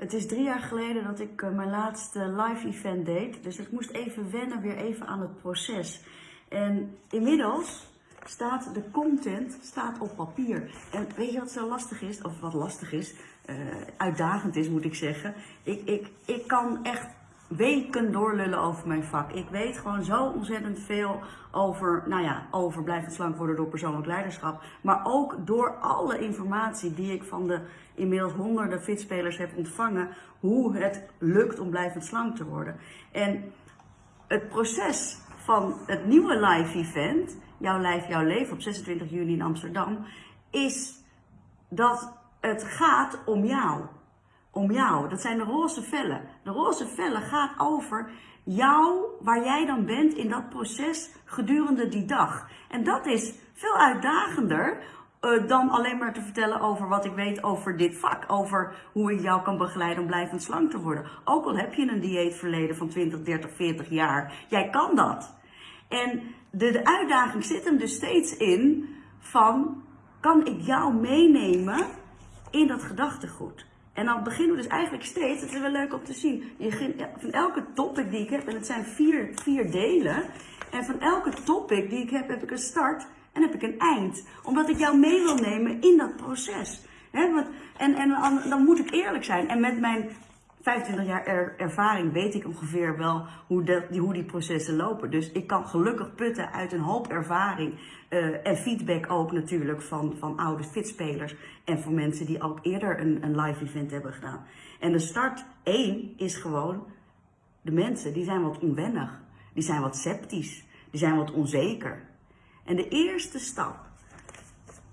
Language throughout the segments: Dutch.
Het is drie jaar geleden dat ik eh, mijn laatste live event deed. Dus ik moest even wennen, weer even aan het proces. En inmiddels staat de content staat op papier. En weet je wat zo lastig is? Of wat lastig is? eh, uitdagend is, moet ik zeggen. Ik, ik, ik kan echt weken doorlullen over mijn vak. Ik weet gewoon zo ontzettend veel over, nou ja, over blijvend slank worden door persoonlijk leiderschap. Maar ook door alle informatie die ik van de inmiddels honderden fitspelers heb ontvangen. Hoe het lukt om blijvend slank te worden. En het proces van het nieuwe live event, Jouw Lijf, Jouw Leven op 26 juni in Amsterdam, is dat het gaat om jou om jou. Dat zijn de roze vellen. De roze vellen gaat over jou, waar jij dan bent in dat proces gedurende die dag. En dat is veel uitdagender uh, dan alleen maar te vertellen over wat ik weet over dit vak. Over hoe ik jou kan begeleiden om blijvend slank te worden. Ook al heb je een dieetverleden van 20, 30, 40 jaar. Jij kan dat. En de, de uitdaging zit hem dus steeds in van, kan ik jou meenemen in dat gedachtegoed? En dan beginnen we dus eigenlijk steeds, het is wel leuk om te zien, van elke topic die ik heb, en het zijn vier, vier delen, en van elke topic die ik heb, heb ik een start en heb ik een eind. Omdat ik jou mee wil nemen in dat proces. want, en, en dan moet ik eerlijk zijn. En met mijn 25 jaar ervaring weet ik ongeveer wel hoe, die, hoe die processen lopen. Dus ik kan gelukkig putten uit een hoop ervaring uh, en feedback ook natuurlijk van, van oude fitspelers en van mensen die ook eerder een, een live event hebben gedaan. En de start 1 is gewoon, de mensen die zijn wat onwennig, die zijn wat sceptisch, die zijn wat onzeker. En de eerste stap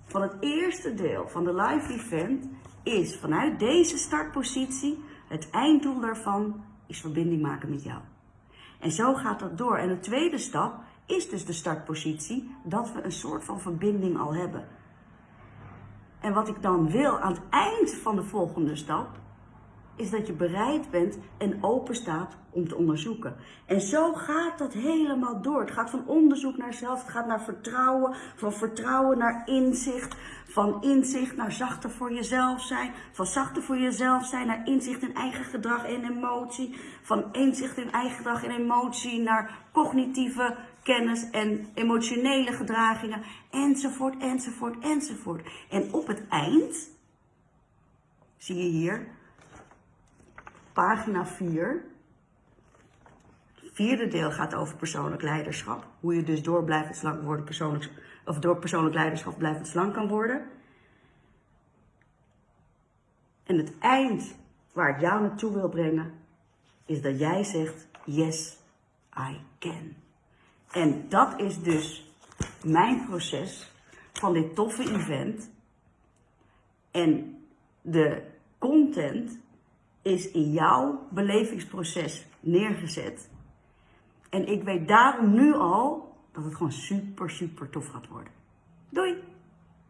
van het eerste deel van de live event is vanuit deze startpositie het einddoel daarvan is verbinding maken met jou. En zo gaat dat door. En de tweede stap is dus de startpositie, dat we een soort van verbinding al hebben. En wat ik dan wil aan het eind van de volgende stap, is dat je bereid bent en open staat om te onderzoeken. En zo gaat dat helemaal door. Het gaat van onderzoek naar zelf, het gaat naar vertrouwen, van vertrouwen naar inzicht, van inzicht naar zachter voor jezelf zijn, van zachter voor jezelf zijn naar inzicht in eigen gedrag en emotie, van inzicht in eigen gedrag en emotie naar cognitieve kennis en emotionele gedragingen, enzovoort, enzovoort, enzovoort. En op het eind, zie je hier, pagina 4. Het vierde deel gaat over persoonlijk leiderschap. Hoe je dus door blijvend slank worden, persoonlijk, of door persoonlijk leiderschap blijvend slank kan worden. En het eind waar ik jou naartoe wil brengen, is dat jij zegt, yes, I can. En dat is dus mijn proces van dit toffe event. En de content is in jouw belevingsproces neergezet. En ik weet daarom nu al dat het gewoon super, super tof gaat worden.